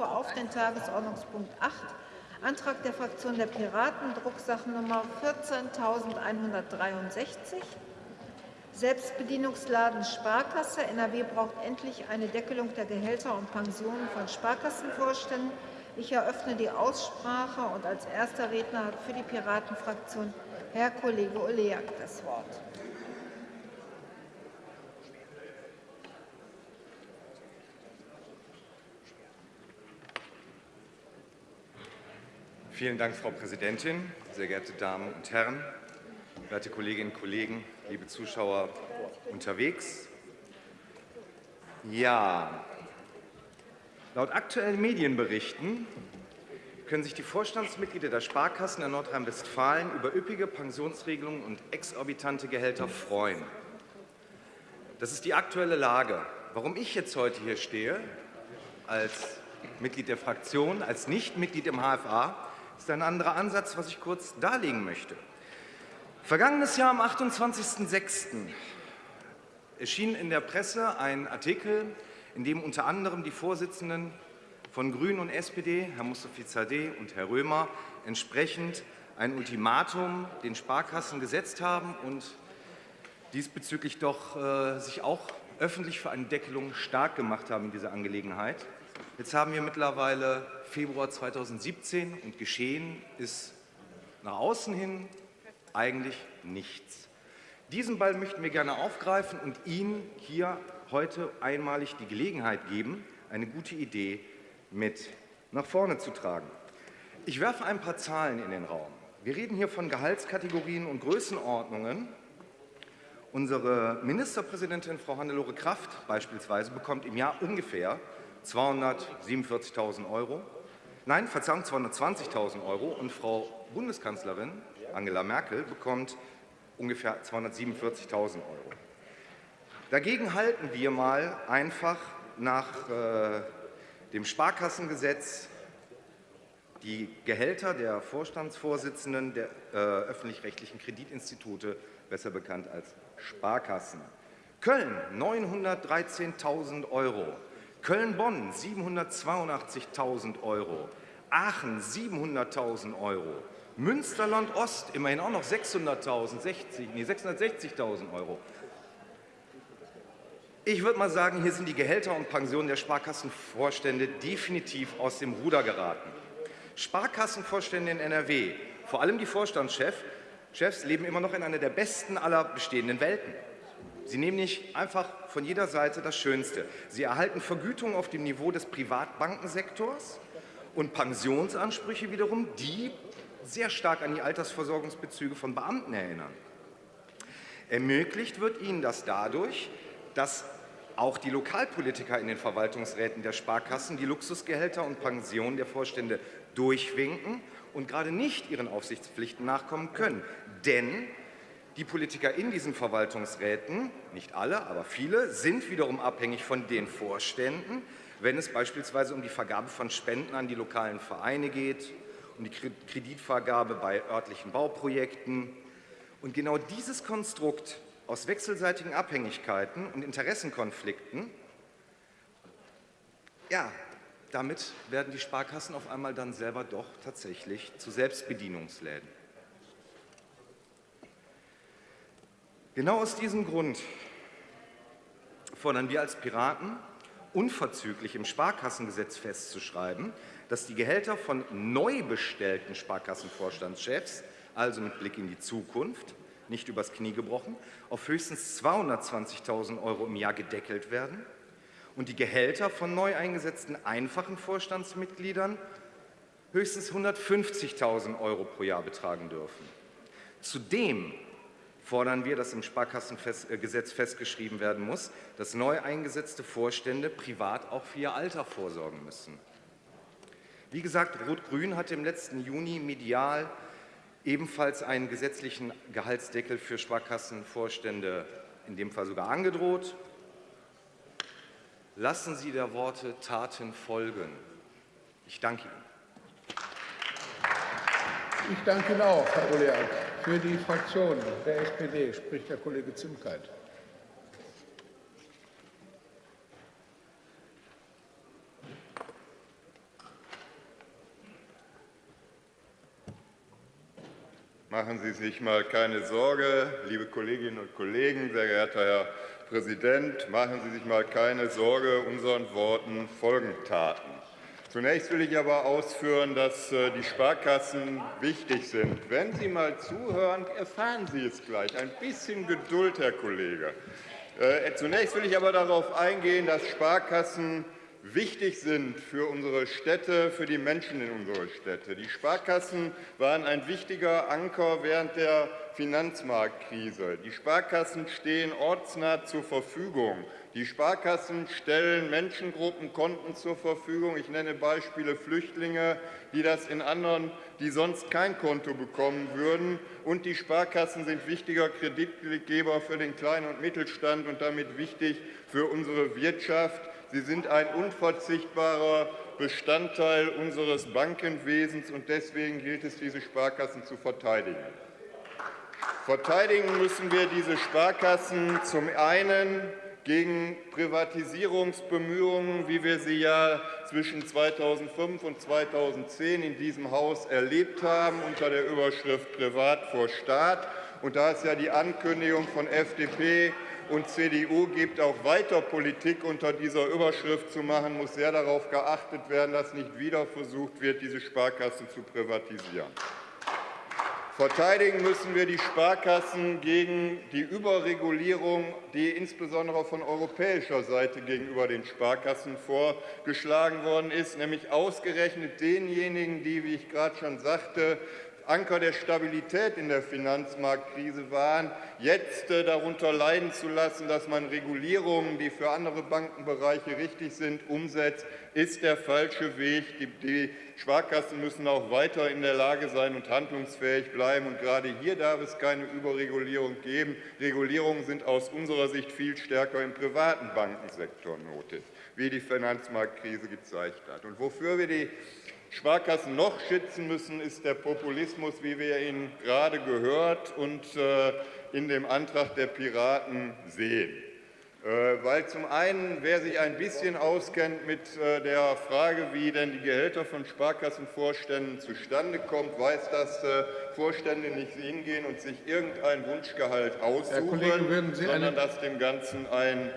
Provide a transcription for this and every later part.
rufe auf den Tagesordnungspunkt 8, Antrag der Fraktion der Piraten, Drucksachennummer 14.163. Selbstbedienungsladen Sparkasse. NRW braucht endlich eine Deckelung der Gehälter und Pensionen von Sparkassenvorständen. Ich eröffne die Aussprache und als erster Redner hat für die Piratenfraktion Herr Kollege Oleak das Wort. Vielen Dank, Frau Präsidentin, sehr geehrte Damen und Herren, werte Kolleginnen und Kollegen, liebe Zuschauer unterwegs. Ja, laut aktuellen Medienberichten können sich die Vorstandsmitglieder der Sparkassen in Nordrhein-Westfalen über üppige Pensionsregelungen und exorbitante Gehälter freuen. Das ist die aktuelle Lage. Warum ich jetzt heute hier stehe, als Mitglied der Fraktion, als Nichtmitglied im HFA, ist ein anderer Ansatz, was ich kurz darlegen möchte. Vergangenes Jahr am 28.06. erschien in der Presse ein Artikel, in dem unter anderem die Vorsitzenden von Grünen und SPD, Herr Mustafi Zadeh und Herr Römer, entsprechend ein Ultimatum den Sparkassen gesetzt haben und diesbezüglich doch äh, sich auch öffentlich für eine Deckelung stark gemacht haben in dieser Angelegenheit. Jetzt haben wir mittlerweile Februar 2017 und geschehen ist nach außen hin eigentlich nichts. Diesen Ball möchten wir gerne aufgreifen und Ihnen hier heute einmalig die Gelegenheit geben, eine gute Idee mit nach vorne zu tragen. Ich werfe ein paar Zahlen in den Raum. Wir reden hier von Gehaltskategorien und Größenordnungen. Unsere Ministerpräsidentin Frau Hannelore Kraft beispielsweise bekommt im Jahr ungefähr 247.000 Euro. Nein, Verzeihung, 220.000 Euro. Und Frau Bundeskanzlerin Angela Merkel bekommt ungefähr 247.000 Euro. Dagegen halten wir mal einfach nach äh, dem Sparkassengesetz die Gehälter der Vorstandsvorsitzenden der äh, öffentlich-rechtlichen Kreditinstitute, besser bekannt als Sparkassen. Köln 913.000 Euro, Köln-Bonn 782.000 Euro, Aachen 700.000 Euro, Münsterland-Ost immerhin auch noch 600.000, 60, nee, 660.000 Euro. Ich würde mal sagen, hier sind die Gehälter und Pensionen der Sparkassenvorstände definitiv aus dem Ruder geraten. Sparkassenvorstände in NRW, vor allem die Vorstandschefs, leben immer noch in einer der besten aller bestehenden Welten. Sie nehmen nicht einfach von jeder Seite das Schönste. Sie erhalten Vergütung auf dem Niveau des Privatbankensektors und Pensionsansprüche wiederum, die sehr stark an die Altersversorgungsbezüge von Beamten erinnern. Ermöglicht wird ihnen das dadurch, dass auch die Lokalpolitiker in den Verwaltungsräten der Sparkassen die Luxusgehälter und Pensionen der Vorstände durchwinken und gerade nicht ihren Aufsichtspflichten nachkommen können. Denn die Politiker in diesen Verwaltungsräten, nicht alle, aber viele, sind wiederum abhängig von den Vorständen, wenn es beispielsweise um die Vergabe von Spenden an die lokalen Vereine geht, um die Kreditvergabe bei örtlichen Bauprojekten. Und genau dieses Konstrukt aus wechselseitigen Abhängigkeiten und Interessenkonflikten, ja, damit werden die Sparkassen auf einmal dann selber doch tatsächlich zu Selbstbedienungsläden. Genau aus diesem Grund fordern wir als Piraten, unverzüglich im Sparkassengesetz festzuschreiben, dass die Gehälter von neu bestellten Sparkassenvorstandschefs, also mit Blick in die Zukunft, nicht übers Knie gebrochen, auf höchstens 220.000 Euro im Jahr gedeckelt werden und die Gehälter von neu eingesetzten einfachen Vorstandsmitgliedern höchstens 150.000 Euro pro Jahr betragen dürfen. Zudem fordern wir, dass im Sparkassengesetz festgeschrieben werden muss, dass neu eingesetzte Vorstände privat auch für ihr Alter vorsorgen müssen. Wie gesagt, Rot-Grün hat im letzten Juni medial ebenfalls einen gesetzlichen Gehaltsdeckel für Sparkassenvorstände, in dem Fall sogar angedroht. Lassen Sie der Worte Taten folgen. Ich danke Ihnen. Ich danke Ihnen auch, Herr Oleak. Für die Fraktion der SPD spricht der Kollege Zimkeit. Machen Sie sich mal keine Sorge, liebe Kolleginnen und Kollegen, sehr geehrter Herr Präsident, machen Sie sich mal keine Sorge, unseren Worten folgen Taten. Zunächst will ich aber ausführen, dass äh, die Sparkassen wichtig sind. Wenn Sie mal zuhören, erfahren Sie es gleich. Ein bisschen Geduld, Herr Kollege. Äh, zunächst will ich aber darauf eingehen, dass Sparkassen wichtig sind für unsere Städte, für die Menschen in unsere Städte. Die Sparkassen waren ein wichtiger Anker während der Finanzmarktkrise. Die Sparkassen stehen ortsnah zur Verfügung. Die Sparkassen stellen Menschengruppen Konten zur Verfügung. Ich nenne Beispiele Flüchtlinge, die das in anderen, die sonst kein Konto bekommen würden. Und die Sparkassen sind wichtiger Kreditgeber für den Kleinen- und Mittelstand und damit wichtig für unsere Wirtschaft. Sie sind ein unverzichtbarer Bestandteil unseres Bankenwesens, und deswegen gilt es, diese Sparkassen zu verteidigen. Verteidigen müssen wir diese Sparkassen zum einen gegen Privatisierungsbemühungen, wie wir sie ja zwischen 2005 und 2010 in diesem Haus erlebt haben, unter der Überschrift Privat vor Staat. Und da es ja die Ankündigung von FDP und CDU gibt, auch weiter Politik unter dieser Überschrift zu machen, muss sehr darauf geachtet werden, dass nicht wieder versucht wird, diese Sparkassen zu privatisieren. Verteidigen müssen wir die Sparkassen gegen die Überregulierung, die insbesondere von europäischer Seite gegenüber den Sparkassen vorgeschlagen worden ist, nämlich ausgerechnet denjenigen, die, wie ich gerade schon sagte, Anker der Stabilität in der Finanzmarktkrise waren, jetzt äh, darunter leiden zu lassen, dass man Regulierungen, die für andere Bankenbereiche richtig sind, umsetzt, ist der falsche Weg. Die Sparkassen müssen auch weiter in der Lage sein und handlungsfähig bleiben. Und gerade hier darf es keine Überregulierung geben. Regulierungen sind aus unserer Sicht viel stärker im privaten Bankensektor nötig, wie die Finanzmarktkrise gezeigt hat. Und wofür wir die Sparkassen noch schützen müssen, ist der Populismus, wie wir ihn gerade gehört und äh, in dem Antrag der Piraten sehen. Äh, weil zum einen, wer sich ein bisschen auskennt mit äh, der Frage, wie denn die Gehälter von Sparkassenvorständen zustande kommen, weiß, dass Vorstände nicht hingehen und sich irgendein Wunschgehalt aussuchen, Kollege, sondern dass dem Ganzen ein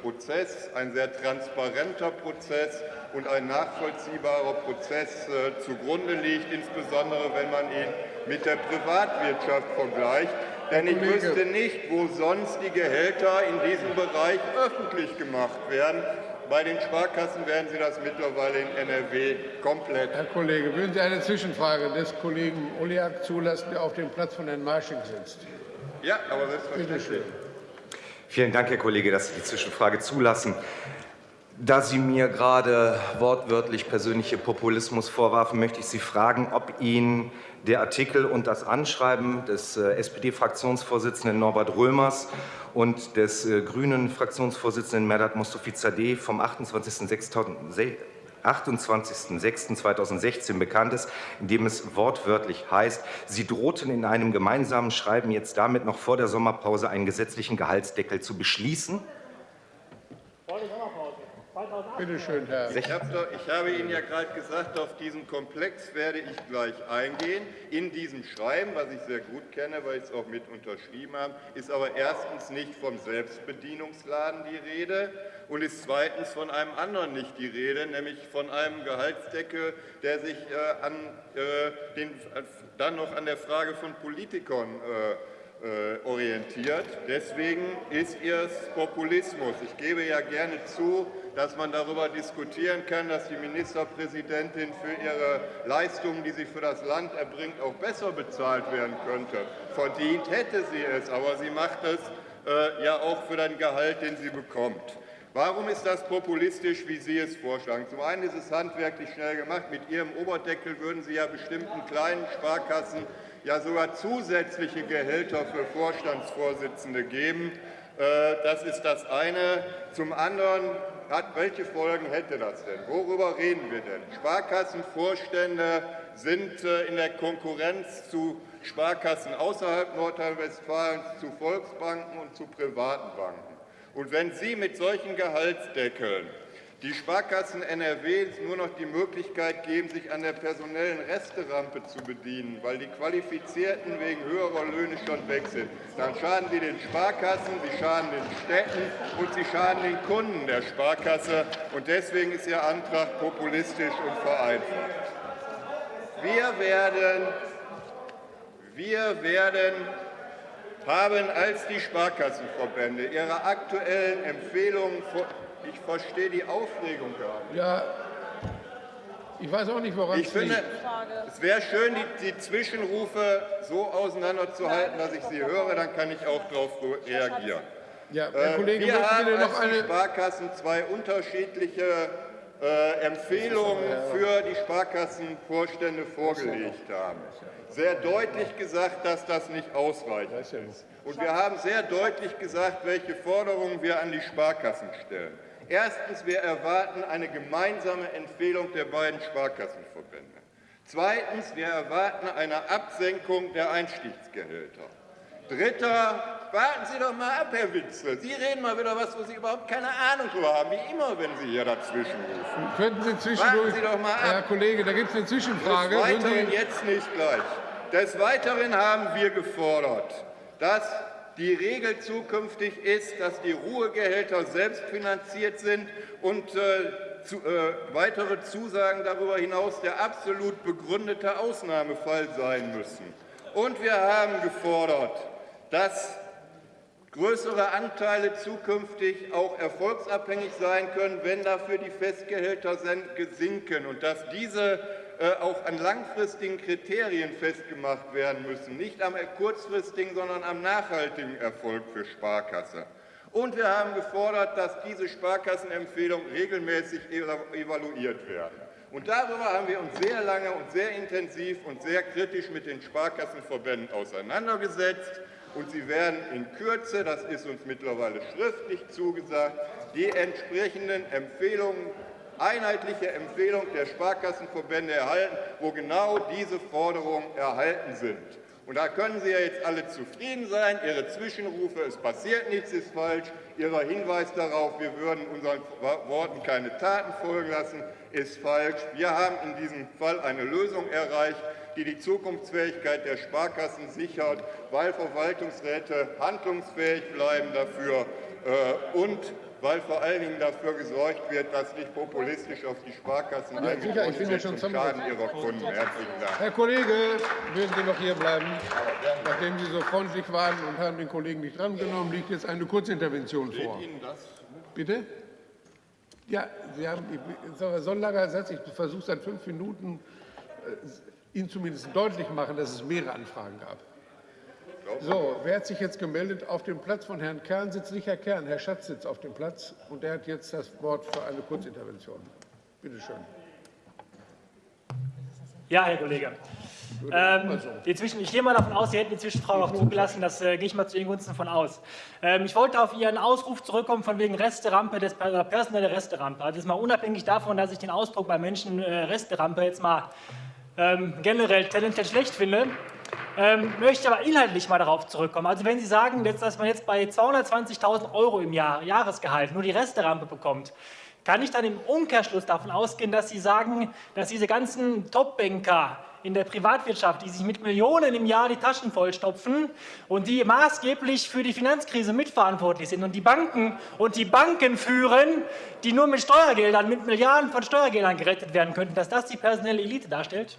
Prozess, ein sehr transparenter Prozess und ein nachvollziehbarer Prozess äh, zugrunde liegt, insbesondere wenn man ihn mit der Privatwirtschaft vergleicht. Denn ich wüsste nicht, wo sonst die Gehälter in diesem Bereich öffentlich gemacht werden. Bei den Sparkassen werden Sie das mittlerweile in NRW komplett. Herr Kollege, würden Sie eine Zwischenfrage des Kollegen Oliak zulassen, der auf dem Platz von Herrn Marsching sitzt? Ja, aber selbstverständlich. Vielen Dank, Herr Kollege, dass Sie die Zwischenfrage zulassen. Da Sie mir gerade wortwörtlich persönliche Populismus vorwarfen, möchte ich Sie fragen, ob Ihnen der Artikel und das Anschreiben des äh, SPD-Fraktionsvorsitzenden Norbert Römers und des äh, grünen Fraktionsvorsitzenden Merdat Mostofizadeh vom 28.06.2016 bekannt ist, in dem es wortwörtlich heißt, Sie drohten in einem gemeinsamen Schreiben jetzt damit noch vor der Sommerpause einen gesetzlichen Gehaltsdeckel zu beschließen? Bitte schön, Herr. Ich habe, ich habe Ihnen ja gerade gesagt, auf diesen Komplex werde ich gleich eingehen. In diesem Schreiben, was ich sehr gut kenne, weil ich es auch mit unterschrieben habe, ist aber erstens nicht vom Selbstbedienungsladen die Rede und ist zweitens von einem anderen nicht die Rede, nämlich von einem Gehaltsdeckel, der sich äh, an, äh, den, äh, dann noch an der Frage von Politikern äh, orientiert. Deswegen ist es Populismus. Ich gebe ja gerne zu, dass man darüber diskutieren kann, dass die Ministerpräsidentin für ihre Leistungen, die sie für das Land erbringt, auch besser bezahlt werden könnte. Verdient hätte sie es, aber sie macht es äh, ja auch für den Gehalt, den sie bekommt. Warum ist das populistisch, wie Sie es vorschlagen? Zum einen ist es handwerklich schnell gemacht. Mit Ihrem Oberdeckel würden Sie ja bestimmten kleinen Sparkassen ja sogar zusätzliche Gehälter für Vorstandsvorsitzende geben. Äh, das ist das eine. Zum anderen, welche Folgen hätte das denn? Worüber reden wir denn? Sparkassenvorstände sind äh, in der Konkurrenz zu Sparkassen außerhalb Nordrhein-Westfalens, zu Volksbanken und zu privaten Banken. Und wenn Sie mit solchen Gehaltsdeckeln die Sparkassen NRW nur noch die Möglichkeit geben, sich an der personellen Resterampe zu bedienen, weil die Qualifizierten wegen höherer Löhne schon weg sind. Dann schaden sie den Sparkassen, sie schaden den Städten und sie schaden den Kunden der Sparkasse. Und deswegen ist Ihr Antrag populistisch und vereinfacht. Wir werden, wir werden haben als die Sparkassenverbände ihre aktuellen Empfehlungen ich verstehe die Aufregung gar nicht. Ja, ich weiß auch nicht, woran ich es finde, liegt. es wäre schön, die, die, Zwischenrufe so auseinanderzuhalten, dass ich sie höre, dann kann ich auch darauf reagieren. Ja, Herr Kollege, äh, Wir haben als noch die eine... Sparkassen zwei unterschiedliche äh, Empfehlungen für die Sparkassenvorstände vorgelegt haben. Sehr deutlich gesagt, dass das nicht ausreichend ist. Und wir haben sehr deutlich gesagt, welche Forderungen wir an die Sparkassen stellen. Erstens, wir erwarten eine gemeinsame Empfehlung der beiden Sparkassenverbände. Zweitens, wir erwarten eine Absenkung der Einstiegsgehälter. Dritter, warten Sie doch mal ab, Herr Witzel. Sie reden mal wieder was, wo Sie überhaupt keine Ahnung drüber haben, wie immer, wenn Sie hier dazwischen rufen. Könnten Sie zwischendurch... Warten Sie doch mal ab. Herr Kollege, da gibt es eine Zwischenfrage. Des Weiteren jetzt nicht gleich. Des Weiteren haben wir gefordert, dass die Regel zukünftig ist, dass die Ruhegehälter selbst finanziert sind und äh, zu, äh, weitere Zusagen darüber hinaus der absolut begründete Ausnahmefall sein müssen. Und wir haben gefordert, dass größere Anteile zukünftig auch erfolgsabhängig sein können, wenn dafür die Festgehälter sinken und dass diese auch an langfristigen Kriterien festgemacht werden müssen, nicht am kurzfristigen, sondern am nachhaltigen Erfolg für Sparkasse. Und wir haben gefordert, dass diese Sparkassenempfehlungen regelmäßig evaluiert werden. Und darüber haben wir uns sehr lange und sehr intensiv und sehr kritisch mit den Sparkassenverbänden auseinandergesetzt. Und sie werden in Kürze, das ist uns mittlerweile schriftlich zugesagt, die entsprechenden Empfehlungen einheitliche Empfehlung der Sparkassenverbände erhalten, wo genau diese Forderungen erhalten sind. Und da können Sie ja jetzt alle zufrieden sein. Ihre Zwischenrufe, es passiert nichts, ist falsch. Ihr Hinweis darauf, wir würden unseren Worten keine Taten folgen lassen, ist falsch. Wir haben in diesem Fall eine Lösung erreicht, die die Zukunftsfähigkeit der Sparkassen sichert, weil Verwaltungsräte handlungsfähig bleiben dafür äh, und weil vor allen Dingen dafür gesorgt wird, dass nicht populistisch auf die Sparkassen ja, sicher, ich bin ja schon zum Schaden ihrer Kunden. Herzlichen Dank. Herr Kollege, würden Sie noch hier bleiben? Nachdem Sie so freundlich waren und haben den Kollegen nicht drangenommen, liegt jetzt eine Kurzintervention vor. Ihnen das? Bitte? Ja, Sie haben, so ein langer Satz, ich versuche seit fünf Minuten, äh, Ihnen zumindest deutlich machen, dass es mehrere Anfragen gab. So, wer hat sich jetzt gemeldet? Auf dem Platz von Herrn Kern sitzt nicht Herr Kern, Herr Schatz sitzt auf dem Platz und er hat jetzt das Wort für eine Kurzintervention. Bitte schön. Ja, Herr Kollege. Ähm, Zwischen, ich gehe mal davon aus, Sie hätten die Zwischenfrage auch zugelassen, das äh, gehe ich mal zu Ihren Gunsten von aus. Ähm, ich wollte auf Ihren Ausruf zurückkommen von wegen Resterampe, des, äh, personelle Resterampe. Also jetzt mal unabhängig davon, dass ich den Ausdruck bei Menschen äh, Resterampe jetzt mal ähm, generell tendenziell schlecht finde, ähm, möchte aber inhaltlich mal darauf zurückkommen. Also wenn Sie sagen, dass man jetzt bei 220.000 Euro im Jahr Jahresgehalt nur die Resterampe bekommt, kann ich dann im Umkehrschluss davon ausgehen, dass Sie sagen, dass diese ganzen Topbanker in der Privatwirtschaft, die sich mit Millionen im Jahr die Taschen vollstopfen und die maßgeblich für die Finanzkrise mitverantwortlich sind und die Banken und die Banken führen, die nur mit Steuergeldern, mit Milliarden von Steuergeldern gerettet werden könnten, dass das die personelle Elite darstellt?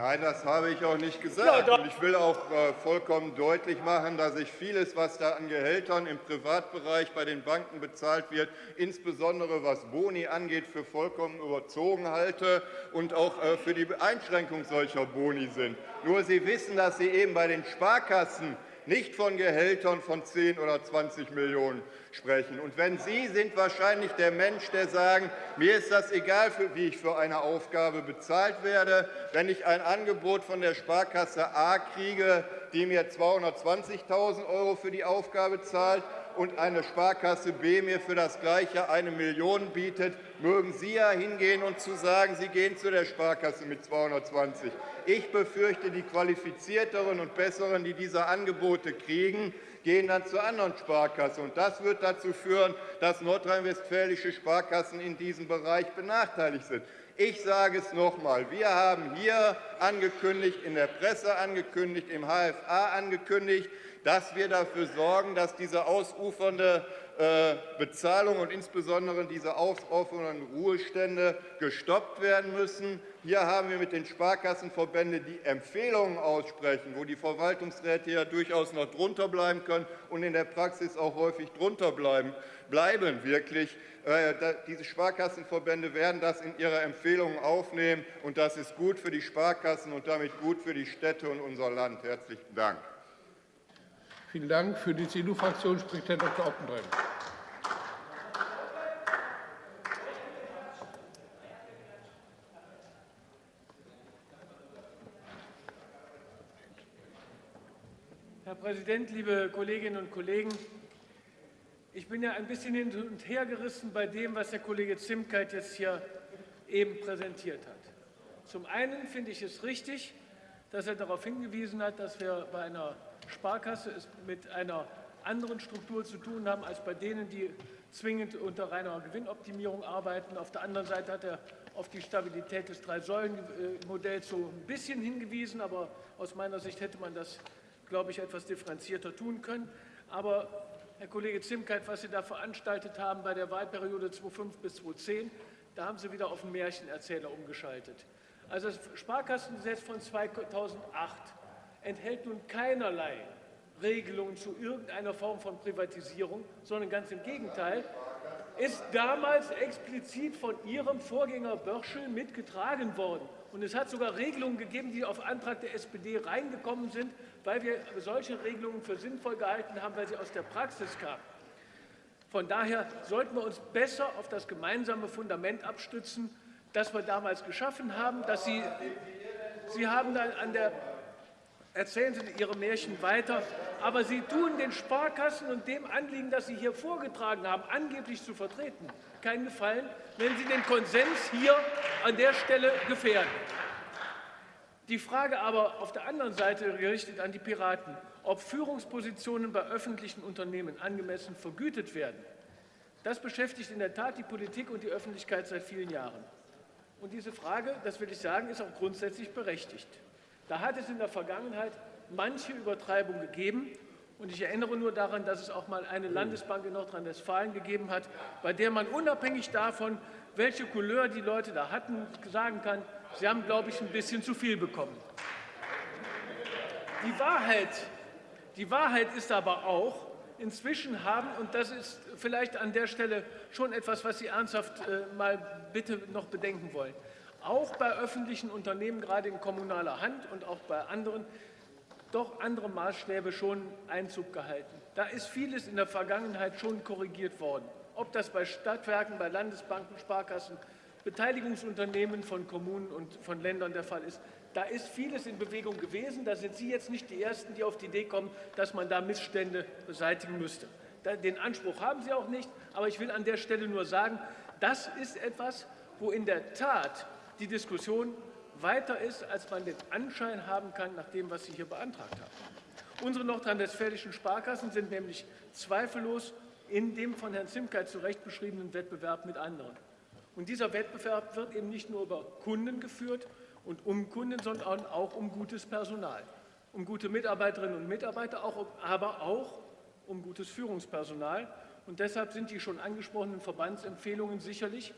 Nein, das habe ich auch nicht gesagt. Ja, und ich will auch äh, vollkommen deutlich machen, dass ich vieles, was da an Gehältern im Privatbereich bei den Banken bezahlt wird, insbesondere was Boni angeht, für vollkommen überzogen halte und auch äh, für die Einschränkung solcher Boni sind. Nur Sie wissen, dass Sie eben bei den Sparkassen nicht von Gehältern von 10 oder 20 Millionen sprechen. Und wenn Sie sind wahrscheinlich der Mensch, der sagen, mir ist das egal, wie ich für eine Aufgabe bezahlt werde, wenn ich ein Angebot von der Sparkasse A kriege, die mir 220.000 Euro für die Aufgabe zahlt und eine Sparkasse B mir für das Gleiche eine Million bietet, mögen Sie ja hingehen und zu sagen, Sie gehen zu der Sparkasse mit 220. Ich befürchte, die Qualifizierteren und Besseren, die diese Angebote kriegen, gehen dann zu anderen Sparkassen. Und das wird dazu führen, dass nordrhein-westfälische Sparkassen in diesem Bereich benachteiligt sind. Ich sage es noch einmal. Wir haben hier angekündigt, in der Presse angekündigt, im HFA angekündigt, dass wir dafür sorgen, dass diese ausufernde äh, Bezahlung und insbesondere diese ausufernden Ruhestände gestoppt werden müssen. Hier haben wir mit den Sparkassenverbänden, die Empfehlungen aussprechen, wo die Verwaltungsräte ja durchaus noch drunter bleiben können und in der Praxis auch häufig drunter bleiben, bleiben wirklich. Äh, diese Sparkassenverbände werden das in ihre Empfehlungen aufnehmen, und das ist gut für die Sparkassen und damit gut für die Städte und unser Land. Herzlichen Dank. Vielen Dank. Für die CDU-Fraktion spricht Herr Dr. Oppenheim. Herr Präsident, liebe Kolleginnen und Kollegen! Ich bin ja ein bisschen hin und her gerissen bei dem, was der Kollege Zimkeit jetzt hier eben präsentiert hat. Zum einen finde ich es richtig, dass er darauf hingewiesen hat, dass wir bei einer Sparkasse es mit einer anderen Struktur zu tun haben als bei denen, die zwingend unter reiner Gewinnoptimierung arbeiten. Auf der anderen Seite hat er auf die Stabilität des Drei-Säulen-Modells so ein bisschen hingewiesen, aber aus meiner Sicht hätte man das, glaube ich, etwas differenzierter tun können. Aber Herr Kollege Zimkeit, was Sie da veranstaltet haben bei der Wahlperiode 2005 bis 2010, da haben Sie wieder auf den Märchenerzähler umgeschaltet. Also das Sparkassengesetz von 2008 enthält nun keinerlei Regelungen zu irgendeiner Form von Privatisierung, sondern ganz im Gegenteil, ist damals explizit von Ihrem Vorgänger Börschel mitgetragen worden. Und es hat sogar Regelungen gegeben, die auf Antrag der SPD reingekommen sind, weil wir solche Regelungen für sinnvoll gehalten haben, weil sie aus der Praxis kamen. Von daher sollten wir uns besser auf das gemeinsame Fundament abstützen, das wir damals geschaffen haben. Dass Sie, Sie haben dann an der erzählen Sie Ihre Märchen weiter. Aber Sie tun den Sparkassen und dem Anliegen, das Sie hier vorgetragen haben, angeblich zu vertreten, keinen Gefallen, wenn Sie den Konsens hier an der Stelle gefährden. Die Frage aber auf der anderen Seite gerichtet an die Piraten, ob Führungspositionen bei öffentlichen Unternehmen angemessen vergütet werden, das beschäftigt in der Tat die Politik und die Öffentlichkeit seit vielen Jahren. Und diese Frage, das will ich sagen, ist auch grundsätzlich berechtigt. Da hat es in der Vergangenheit manche Übertreibung gegeben. Und ich erinnere nur daran, dass es auch mal eine Landesbank in Nordrhein-Westfalen gegeben hat, bei der man unabhängig davon, welche Couleur die Leute da hatten, sagen kann, sie haben, glaube ich, ein bisschen zu viel bekommen. Die Wahrheit, die Wahrheit ist aber auch, inzwischen haben, und das ist vielleicht an der Stelle schon etwas, was Sie ernsthaft äh, mal bitte noch bedenken wollen, auch bei öffentlichen Unternehmen, gerade in kommunaler Hand und auch bei anderen, doch andere Maßstäbe schon Einzug gehalten. Da ist vieles in der Vergangenheit schon korrigiert worden. Ob das bei Stadtwerken, bei Landesbanken, Sparkassen, Beteiligungsunternehmen von Kommunen und von Ländern der Fall ist, da ist vieles in Bewegung gewesen. Da sind Sie jetzt nicht die Ersten, die auf die Idee kommen, dass man da Missstände beseitigen müsste. Den Anspruch haben Sie auch nicht. Aber ich will an der Stelle nur sagen, das ist etwas, wo in der Tat die Diskussion weiter ist, als man den Anschein haben kann, nach dem, was Sie hier beantragt haben. Unsere nordrhein-westfälischen Sparkassen sind nämlich zweifellos in dem von Herrn Zimkeit zu Recht beschriebenen Wettbewerb mit anderen. Und dieser Wettbewerb wird eben nicht nur über Kunden geführt und um Kunden, sondern auch um gutes Personal, um gute Mitarbeiterinnen und Mitarbeiter, auch, aber auch um gutes Führungspersonal. Und deshalb sind die schon angesprochenen Verbandsempfehlungen sicherlich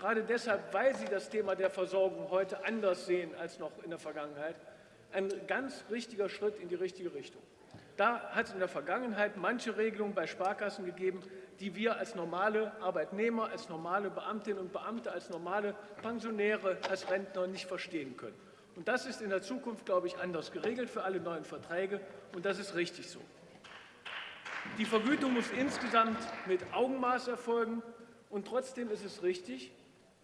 gerade deshalb, weil Sie das Thema der Versorgung heute anders sehen als noch in der Vergangenheit, ein ganz richtiger Schritt in die richtige Richtung. Da hat es in der Vergangenheit manche Regelungen bei Sparkassen gegeben, die wir als normale Arbeitnehmer, als normale Beamtinnen und Beamte, als normale Pensionäre, als Rentner nicht verstehen können. Und das ist in der Zukunft, glaube ich, anders geregelt für alle neuen Verträge, und das ist richtig so. Die Vergütung muss insgesamt mit Augenmaß erfolgen, und trotzdem ist es richtig,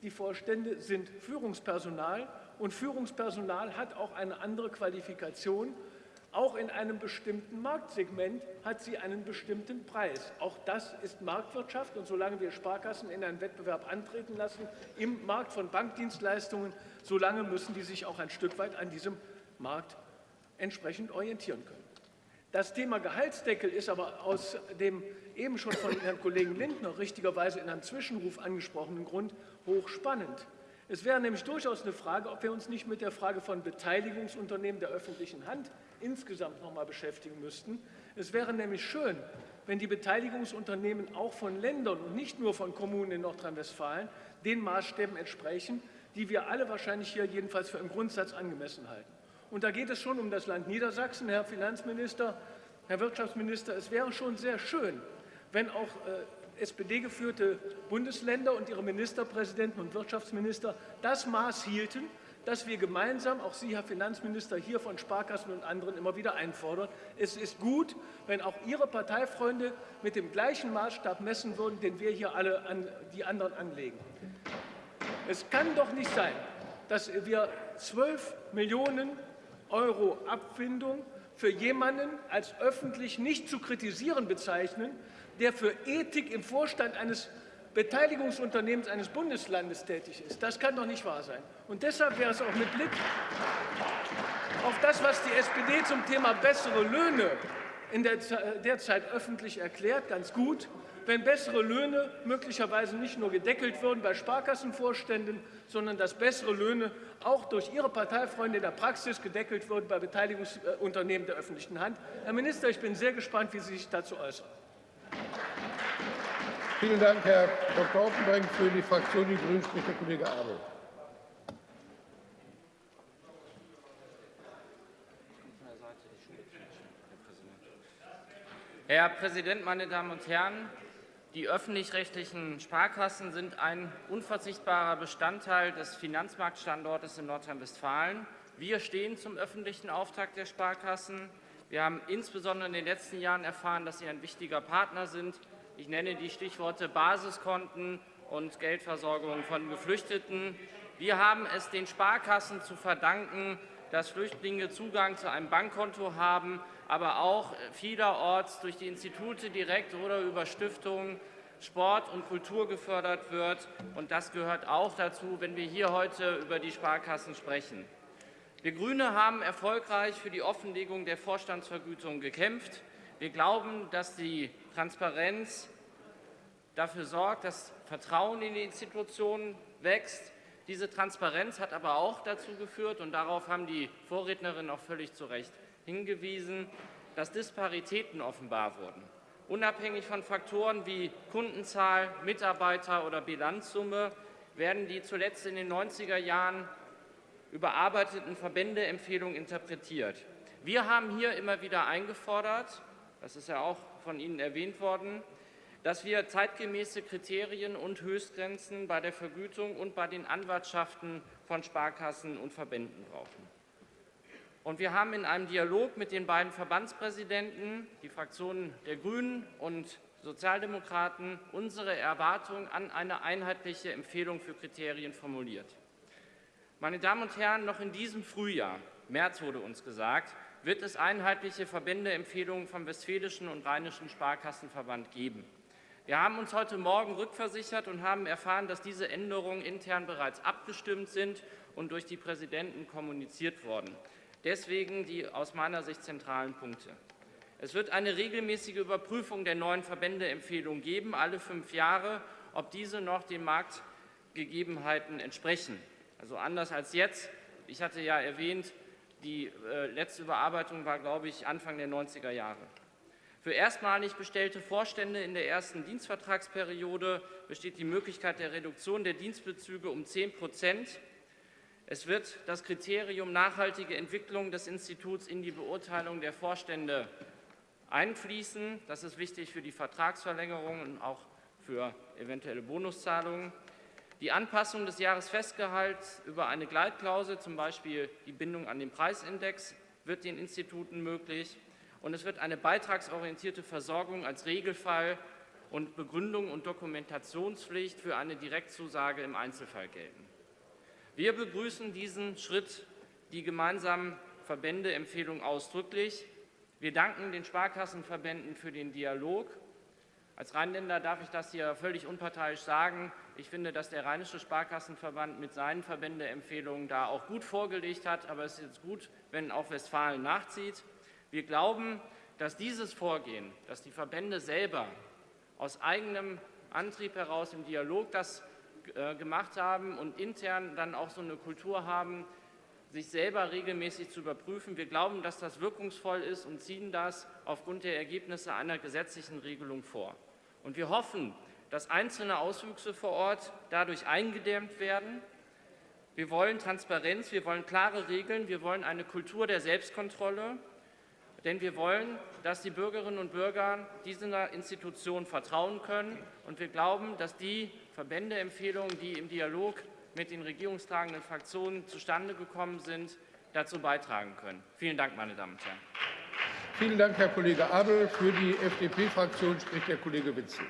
die Vorstände sind Führungspersonal und Führungspersonal hat auch eine andere Qualifikation. Auch in einem bestimmten Marktsegment hat sie einen bestimmten Preis. Auch das ist Marktwirtschaft und solange wir Sparkassen in einen Wettbewerb antreten lassen im Markt von Bankdienstleistungen, solange müssen die sich auch ein Stück weit an diesem Markt entsprechend orientieren können. Das Thema Gehaltsdeckel ist aber aus dem eben schon von Herrn Kollegen Lindner richtigerweise in einem Zwischenruf angesprochenen Grund hochspannend. Es wäre nämlich durchaus eine Frage, ob wir uns nicht mit der Frage von Beteiligungsunternehmen der öffentlichen Hand insgesamt noch mal beschäftigen müssten. Es wäre nämlich schön, wenn die Beteiligungsunternehmen auch von Ländern und nicht nur von Kommunen in Nordrhein-Westfalen den Maßstäben entsprechen, die wir alle wahrscheinlich hier jedenfalls für im Grundsatz angemessen halten. Und da geht es schon um das Land Niedersachsen, Herr Finanzminister, Herr Wirtschaftsminister. Es wäre schon sehr schön, wenn auch äh, SPD-geführte Bundesländer und ihre Ministerpräsidenten und Wirtschaftsminister das Maß hielten, das wir gemeinsam, auch Sie, Herr Finanzminister, hier von Sparkassen und anderen immer wieder einfordern. Es ist gut, wenn auch Ihre Parteifreunde mit dem gleichen Maßstab messen würden, den wir hier alle an die anderen anlegen. Es kann doch nicht sein, dass wir 12 Millionen Euro Abfindung für jemanden als öffentlich nicht zu kritisieren bezeichnen, der für Ethik im Vorstand eines Beteiligungsunternehmens eines Bundeslandes tätig ist. Das kann doch nicht wahr sein. Und deshalb wäre es auch mit Blick auf das, was die SPD zum Thema bessere Löhne in der derzeit öffentlich erklärt, ganz gut, wenn bessere Löhne möglicherweise nicht nur gedeckelt würden bei Sparkassenvorständen, sondern dass bessere Löhne auch durch Ihre Parteifreunde in der Praxis gedeckelt würden bei Beteiligungsunternehmen der öffentlichen Hand. Herr Minister, ich bin sehr gespannt, wie Sie sich dazu äußern. Vielen Dank, Herr Dr. Oppenbrink. Für die Fraktion Die Grünen spricht der Kollege Abel. Herr Präsident, meine Damen und Herren! Die öffentlich-rechtlichen Sparkassen sind ein unverzichtbarer Bestandteil des Finanzmarktstandortes in Nordrhein-Westfalen. Wir stehen zum öffentlichen Auftrag der Sparkassen. Wir haben insbesondere in den letzten Jahren erfahren, dass sie ein wichtiger Partner sind. Ich nenne die Stichworte Basiskonten und Geldversorgung von Geflüchteten. Wir haben es den Sparkassen zu verdanken, dass Flüchtlinge Zugang zu einem Bankkonto haben, aber auch vielerorts durch die Institute direkt oder über Stiftungen Sport und Kultur gefördert wird. Und das gehört auch dazu, wenn wir hier heute über die Sparkassen sprechen. Wir Grüne haben erfolgreich für die Offenlegung der Vorstandsvergütung gekämpft. Wir glauben, dass die Transparenz dafür sorgt, dass Vertrauen in die Institutionen wächst. Diese Transparenz hat aber auch dazu geführt, und darauf haben die Vorrednerinnen auch völlig zu Recht hingewiesen, dass Disparitäten offenbar wurden. Unabhängig von Faktoren wie Kundenzahl, Mitarbeiter oder Bilanzsumme werden die zuletzt in den 90er Jahren überarbeiteten Verbändeempfehlungen interpretiert. Wir haben hier immer wieder eingefordert, das ist ja auch von Ihnen erwähnt worden, dass wir zeitgemäße Kriterien und Höchstgrenzen bei der Vergütung und bei den Anwartschaften von Sparkassen und Verbänden brauchen. Und wir haben in einem Dialog mit den beiden Verbandspräsidenten, die Fraktionen der Grünen und Sozialdemokraten, unsere Erwartung an eine einheitliche Empfehlung für Kriterien formuliert. Meine Damen und Herren, noch in diesem Frühjahr, März wurde uns gesagt, wird es einheitliche Verbändeempfehlungen vom Westfälischen und Rheinischen Sparkassenverband geben. Wir haben uns heute Morgen rückversichert und haben erfahren, dass diese Änderungen intern bereits abgestimmt sind und durch die Präsidenten kommuniziert worden. Deswegen die aus meiner Sicht zentralen Punkte. Es wird eine regelmäßige Überprüfung der neuen Verbändeempfehlungen geben, alle fünf Jahre, ob diese noch den Marktgegebenheiten entsprechen. Also anders als jetzt. Ich hatte ja erwähnt, die äh, letzte Überarbeitung war, glaube ich, Anfang der 90er Jahre. Für erstmalig bestellte Vorstände in der ersten Dienstvertragsperiode besteht die Möglichkeit der Reduktion der Dienstbezüge um 10 Prozent es wird das Kriterium nachhaltige Entwicklung des Instituts in die Beurteilung der Vorstände einfließen. Das ist wichtig für die Vertragsverlängerung und auch für eventuelle Bonuszahlungen. Die Anpassung des Jahresfestgehalts über eine Gleitklausel, zum Beispiel die Bindung an den Preisindex, wird den Instituten möglich. Und es wird eine beitragsorientierte Versorgung als Regelfall und Begründung und Dokumentationspflicht für eine Direktzusage im Einzelfall gelten. Wir begrüßen diesen Schritt, die gemeinsamen Verbändeempfehlung ausdrücklich. Wir danken den Sparkassenverbänden für den Dialog. Als Rheinländer darf ich das hier völlig unparteiisch sagen. Ich finde, dass der Rheinische Sparkassenverband mit seinen Verbändeempfehlungen da auch gut vorgelegt hat. Aber es ist jetzt gut, wenn auch Westfalen nachzieht. Wir glauben, dass dieses Vorgehen, dass die Verbände selber aus eigenem Antrieb heraus im Dialog das äh, gemacht haben und intern dann auch so eine Kultur haben, sich selber regelmäßig zu überprüfen. Wir glauben, dass das wirkungsvoll ist und ziehen das aufgrund der Ergebnisse einer gesetzlichen Regelung vor. Und wir hoffen, dass einzelne Auswüchse vor Ort dadurch eingedämmt werden. Wir wollen Transparenz, wir wollen klare Regeln, wir wollen eine Kultur der Selbstkontrolle, denn wir wollen, dass die Bürgerinnen und Bürger dieser Institution vertrauen können. Und wir glauben, dass die Verbändeempfehlungen, die im Dialog mit den regierungstragenden Fraktionen zustande gekommen sind, dazu beitragen können. Vielen Dank, meine Damen und Herren. Vielen Dank, Herr Kollege Abel. Für die FDP-Fraktion spricht der Kollege Witzel.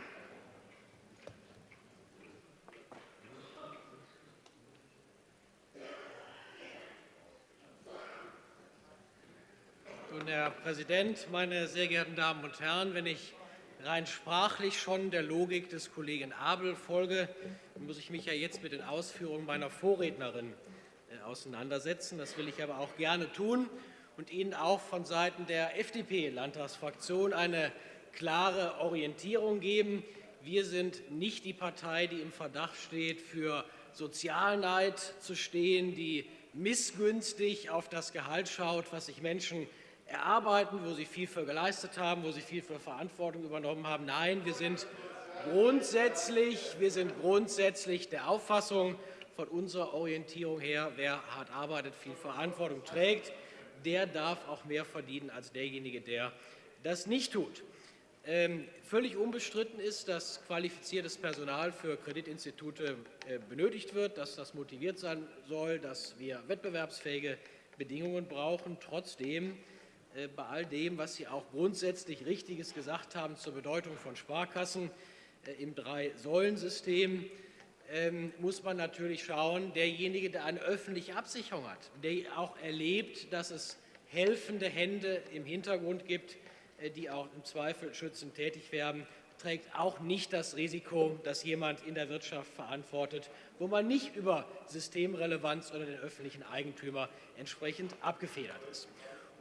Herr Präsident, meine sehr geehrten Damen und Herren! Wenn ich rein sprachlich schon der Logik des Kollegen Abel folge, muss ich mich ja jetzt mit den Ausführungen meiner Vorrednerin äh, auseinandersetzen. Das will ich aber auch gerne tun und Ihnen auch von Seiten der FDP-Landtagsfraktion eine klare Orientierung geben. Wir sind nicht die Partei, die im Verdacht steht, für Sozialneid zu stehen, die missgünstig auf das Gehalt schaut, was sich Menschen erarbeiten, wo sie viel für geleistet haben, wo sie viel für Verantwortung übernommen haben. Nein, wir sind grundsätzlich, wir sind grundsätzlich der Auffassung von unserer Orientierung her, wer hart arbeitet, viel Verantwortung trägt, der darf auch mehr verdienen als derjenige, der das nicht tut. Ähm, völlig unbestritten ist, dass qualifiziertes Personal für Kreditinstitute äh, benötigt wird, dass das motiviert sein soll, dass wir wettbewerbsfähige Bedingungen brauchen. Trotzdem bei all dem, was Sie auch grundsätzlich Richtiges gesagt haben zur Bedeutung von Sparkassen äh, im Drei-Säulen-System, ähm, muss man natürlich schauen, derjenige, der eine öffentliche Absicherung hat, der auch erlebt, dass es helfende Hände im Hintergrund gibt, äh, die auch im Zweifel schützend tätig werden, trägt auch nicht das Risiko, dass jemand in der Wirtschaft verantwortet, wo man nicht über Systemrelevanz oder den öffentlichen Eigentümer entsprechend abgefedert ist.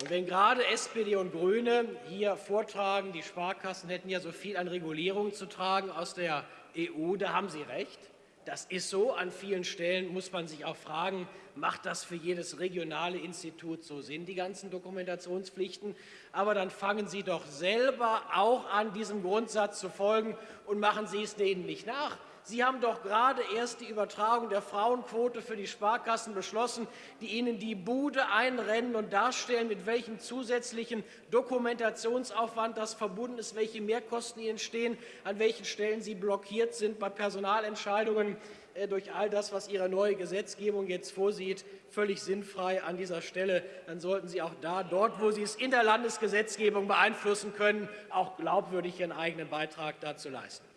Und wenn gerade SPD und Grüne hier vortragen, die Sparkassen hätten ja so viel an Regulierung zu tragen aus der EU, da haben sie recht. Das ist so. An vielen Stellen muss man sich auch fragen, macht das für jedes regionale Institut so Sinn, die ganzen Dokumentationspflichten? Aber dann fangen Sie doch selber auch an, diesem Grundsatz zu folgen und machen Sie es denen nicht nach. Sie haben doch gerade erst die Übertragung der Frauenquote für die Sparkassen beschlossen, die Ihnen die Bude einrennen und darstellen, mit welchem zusätzlichen Dokumentationsaufwand das verbunden ist, welche Mehrkosten Ihnen stehen, an welchen Stellen Sie blockiert sind bei Personalentscheidungen äh, durch all das, was Ihre neue Gesetzgebung jetzt vorsieht, völlig sinnfrei an dieser Stelle. Dann sollten Sie auch da, dort, wo Sie es in der Landesgesetzgebung beeinflussen können, auch glaubwürdig Ihren eigenen Beitrag dazu leisten.